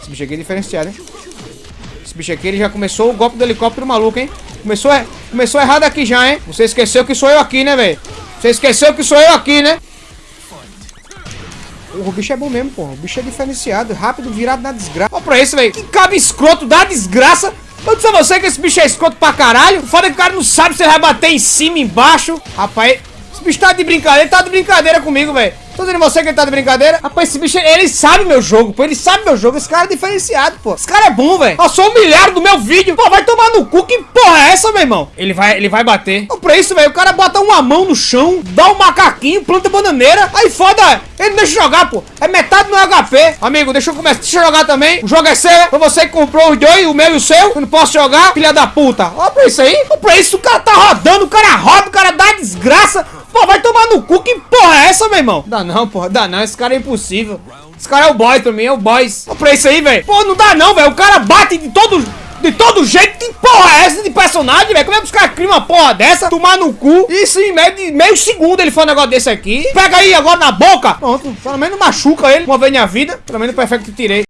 Esse bicho aqui é diferenciado, hein? Esse bicho aqui, ele já começou o golpe do helicóptero maluco, hein? Começou, começou errado aqui já, hein? Você esqueceu que sou eu aqui, né, velho? Você esqueceu que sou eu aqui, né? Porra, o bicho é bom mesmo, porra. O bicho é diferenciado, rápido, virado na desgraça. Olha pra isso, velho. Que cabe escroto da desgraça. Eu disse a você que esse bicho é escroto pra caralho. Foda que o cara não sabe se ele vai bater em cima, embaixo. Rapaz, esse bicho tá de brincadeira. Ele tá de brincadeira comigo, velho. Tô dizendo você que ele tá de brincadeira? Rapaz, esse bicho, ele sabe meu jogo, pô. Ele sabe meu jogo. Esse cara é diferenciado, pô. Esse cara é bom, velho. Passou um milhar do meu vídeo. Pô, vai tomar no cu. Que porra é essa, meu irmão? Ele vai, ele vai bater. Pô, pra isso, velho, o cara bota uma mão no chão, dá um macaquinho, planta bananeira. Aí foda, ele não deixa jogar, pô. É metade do HP. Amigo, deixa eu começar. Deixa eu jogar também. O jogo é seu. Foi você que comprou os dois, o meu e o seu. Eu não posso jogar, filha da puta. Ó pra isso aí. Ó pra isso, o cara tá rodando. O cara roda, o cara dá desgraça. Pô, vai tomar no cu. Que porra é essa, meu irmão? Dá não, porra. Dá não. Esse cara é impossível. Esse cara é o boy pra mim, é o boys. Olha pra isso aí, velho. Pô, não dá não, velho. O cara bate de todo... De todo jeito, que porra é essa de personagem, velho? Como é que os caras criam uma porra dessa? Tomar no cu. Isso em meio, de, meio segundo ele faz um negócio desse aqui. Pega aí agora na boca. Pronto. Pelo menos machuca ele uma vez na vida. Pelo menos perfeito que tirei.